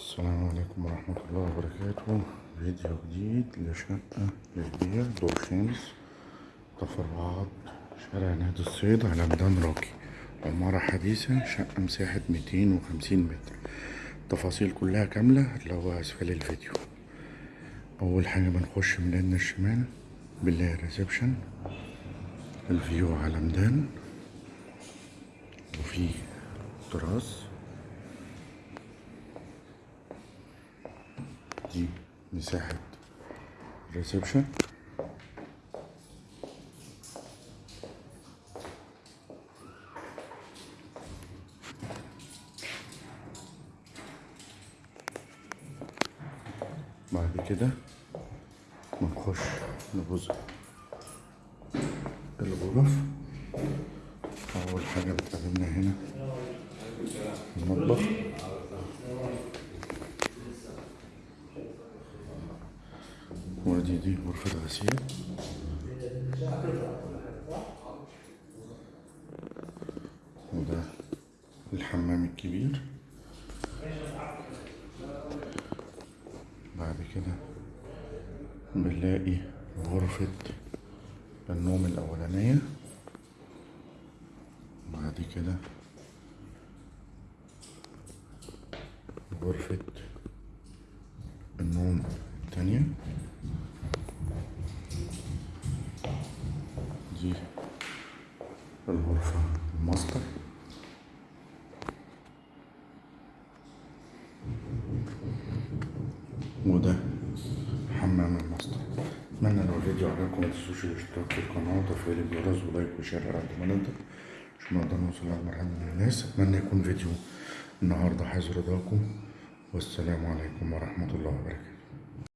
السلام عليكم ورحمة الله وبركاته. فيديو جديد لشقة للبيع دور خامس تفرعات شارع نادي الصيد على ميدان راقي. عمارة حديثة شقة مساحة ميتين وخمسين متر. التفاصيل كلها كاملة هتلاقوها أسفل الفيديو. أول حاجة بنخش من اليمين الشمال. بنلاقي ال reception ال view على ميدان. وفي تراس. دي مساحة ريسبشن بعد كده بنخش لجزء الغرف. أول حاجة بتقابلنا هنا المطبخ. ودي دي غرفة غسيل وده الحمام الكبير. بعد كده بنلاقي غرفة النوم الأولانية. بعد كده غرفة النوم دي الغرفة الماستر. وده حمام الماستر. أتمنى لو الفيديو عجبكم متنسوش الاشتراك في القناة وتفعيل الجرس و like و share على ما نقدر. عشان نقدر نوصل لأكبر عدد من الناس. أتمنى يكون فيديو النهاردة حيز رضاكم. والسلام عليكم ورحمة الله وبركاته.